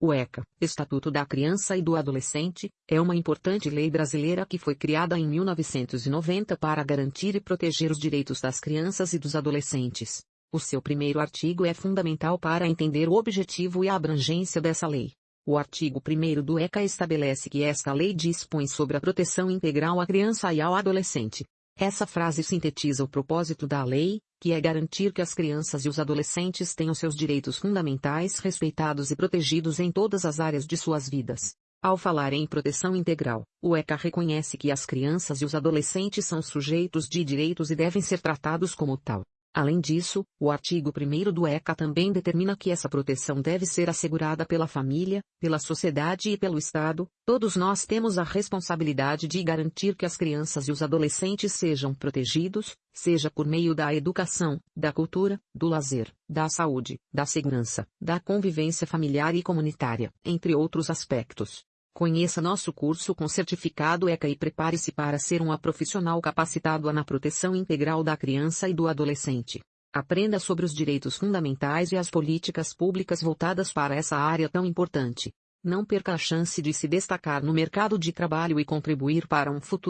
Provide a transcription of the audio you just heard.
O ECA, Estatuto da Criança e do Adolescente, é uma importante lei brasileira que foi criada em 1990 para garantir e proteger os direitos das crianças e dos adolescentes. O seu primeiro artigo é fundamental para entender o objetivo e a abrangência dessa lei. O artigo 1 do ECA estabelece que esta lei dispõe sobre a proteção integral à criança e ao adolescente, essa frase sintetiza o propósito da lei, que é garantir que as crianças e os adolescentes tenham seus direitos fundamentais respeitados e protegidos em todas as áreas de suas vidas. Ao falar em proteção integral, o ECA reconhece que as crianças e os adolescentes são sujeitos de direitos e devem ser tratados como tal. Além disso, o artigo 1 do ECA também determina que essa proteção deve ser assegurada pela família, pela sociedade e pelo Estado. Todos nós temos a responsabilidade de garantir que as crianças e os adolescentes sejam protegidos, seja por meio da educação, da cultura, do lazer, da saúde, da segurança, da convivência familiar e comunitária, entre outros aspectos. Conheça nosso curso com certificado ECA e prepare-se para ser um profissional capacitado na proteção integral da criança e do adolescente. Aprenda sobre os direitos fundamentais e as políticas públicas voltadas para essa área tão importante. Não perca a chance de se destacar no mercado de trabalho e contribuir para um futuro